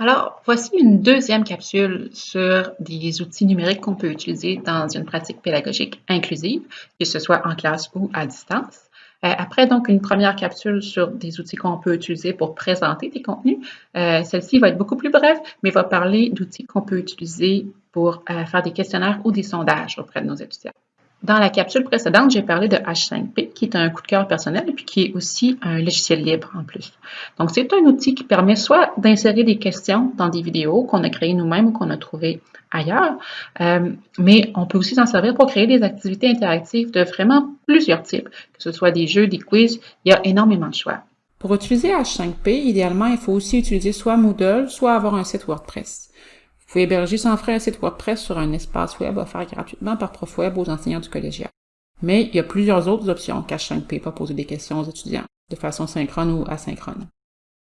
Alors, voici une deuxième capsule sur des outils numériques qu'on peut utiliser dans une pratique pédagogique inclusive, que ce soit en classe ou à distance. Euh, après, donc, une première capsule sur des outils qu'on peut utiliser pour présenter des contenus. Euh, celle-ci va être beaucoup plus brève, mais va parler d'outils qu'on peut utiliser pour euh, faire des questionnaires ou des sondages auprès de nos étudiants. Dans la capsule précédente, j'ai parlé de H5P, qui est un coup de cœur personnel et puis qui est aussi un logiciel libre en plus. Donc, c'est un outil qui permet soit d'insérer des questions dans des vidéos qu'on a créées nous-mêmes ou qu'on a trouvées ailleurs, euh, mais on peut aussi s'en servir pour créer des activités interactives de vraiment plusieurs types, que ce soit des jeux, des quiz, il y a énormément de choix. Pour utiliser H5P, idéalement, il faut aussi utiliser soit Moodle, soit avoir un site WordPress. Vous pouvez héberger sans frais un site WordPress sur un espace web offert gratuitement par ProfWeb aux enseignants du collégial. Mais il y a plusieurs autres options qu'H5P pour poser des questions aux étudiants, de façon synchrone ou asynchrone.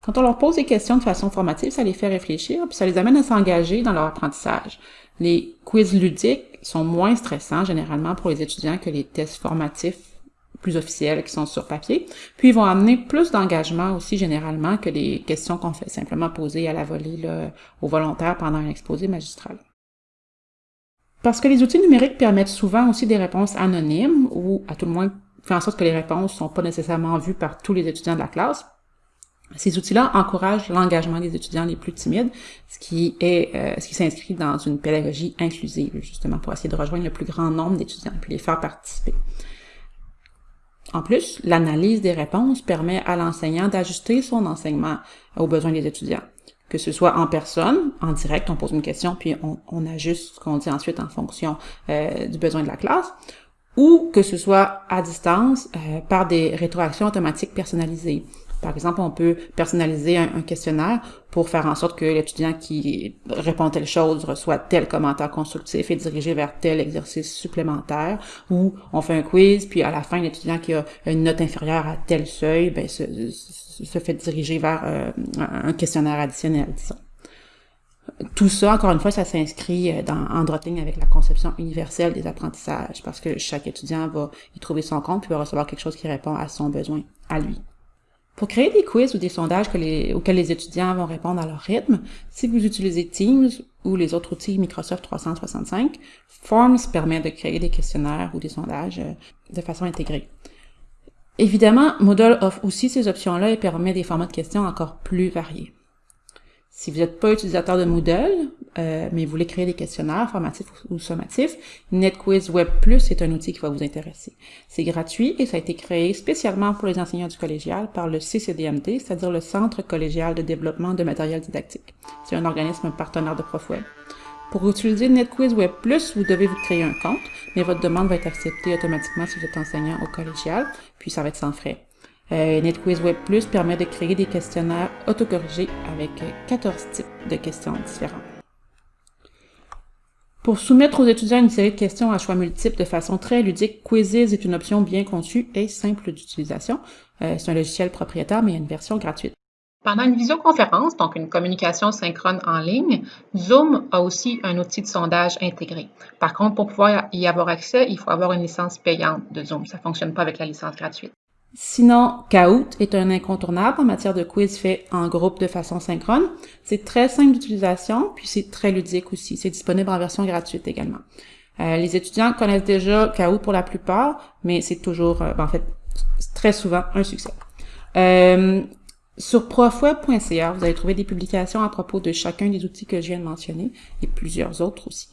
Quand on leur pose des questions de façon formative, ça les fait réfléchir, puis ça les amène à s'engager dans leur apprentissage. Les quiz ludiques sont moins stressants généralement pour les étudiants que les tests formatifs plus officiels qui sont sur papier. Puis ils vont amener plus d'engagement aussi généralement que les questions qu'on fait simplement poser à la volée là, aux volontaires pendant un exposé magistral. Parce que les outils numériques permettent souvent aussi des réponses anonymes ou à tout le moins fait en sorte que les réponses ne sont pas nécessairement vues par tous les étudiants de la classe. Ces outils-là encouragent l'engagement des étudiants les plus timides, ce qui est euh, ce qui s'inscrit dans une pédagogie inclusive, justement, pour essayer de rejoindre le plus grand nombre d'étudiants et puis les faire participer. En plus, l'analyse des réponses permet à l'enseignant d'ajuster son enseignement aux besoins des étudiants. Que ce soit en personne, en direct, on pose une question, puis on, ajuste ce qu'on dit ensuite en fonction euh, du besoin de la classe, ou que ce soit à distance euh, par des rétroactions automatiques personnalisées. Par exemple, on peut personnaliser un, questionnaire pour faire en sorte que l'étudiant qui répond telle chose reçoit tel commentaire constructif et dirigé vers tel exercice supplémentaire. Ou on fait un quiz, puis à la fin, l'étudiant qui a une note inférieure à tel seuil, ben, se, se fait diriger vers euh, un questionnaire additionnel, disons. Tout ça, encore une fois, ça s'inscrit euh, dans, en ligne avec la conception universelle des apprentissages, parce que chaque étudiant va y trouver son compte, puis va recevoir quelque chose qui répond à son besoin, à lui. Pour créer des quiz ou des sondages auxquels les étudiants vont répondre à leur rythme, si vous utilisez Teams ou les autres outils Microsoft 365, Forms permet de créer des questionnaires ou des sondages euh, de façon intégrée. Évidemment, Moodle offre aussi ces options-là et permet des formats de questions encore plus variés. Si vous n'êtes pas utilisateur de Moodle, euh, mais vous voulez créer des questionnaires formatifs ou sommatifs, NetQuiz Web Plus est un outil qui va vous intéresser. C'est gratuit et ça a été créé spécialement pour les enseignants du collégial par le CCDMD, c'est-à-dire le Centre collégial de développement de matériel didactique. C'est un organisme partenaire de ProfWeb. Pour utiliser NetQuiz Web Plus, vous devez vous créer un compte, mais votre demande va être acceptée automatiquement si vous êtes enseignant au collégial, puis ça va être sans frais. Euh, NetQuiz Web Plus permet de créer des questionnaires autocorrigés avec 14 types de questions différentes. Pour soumettre aux étudiants une série de questions à choix multiples de façon très ludique, Quizzes est une option bien conçue et simple d'utilisation. Euh, c'est un logiciel propriétaire, mais il y a une version gratuite. Pendant une visioconférence, donc une communication synchrone en ligne, Zoom a aussi un outil de sondage intégré. Par contre, pour pouvoir y avoir accès, il faut avoir une licence payante de Zoom. Ça ne fonctionne pas avec la licence gratuite. Sinon, Kahoot est un incontournable en matière de quiz fait en groupe de façon synchrone. C'est très simple d'utilisation, puis c'est très ludique aussi. C'est disponible en version gratuite également. Euh, les étudiants connaissent déjà Kahoot pour la plupart, mais c'est toujours, euh, ben, en fait, très souvent un succès. Euh, sur profweb.ca, vous allez trouver des publications à propos de chacun des outils que je viens de mentionner et plusieurs autres aussi.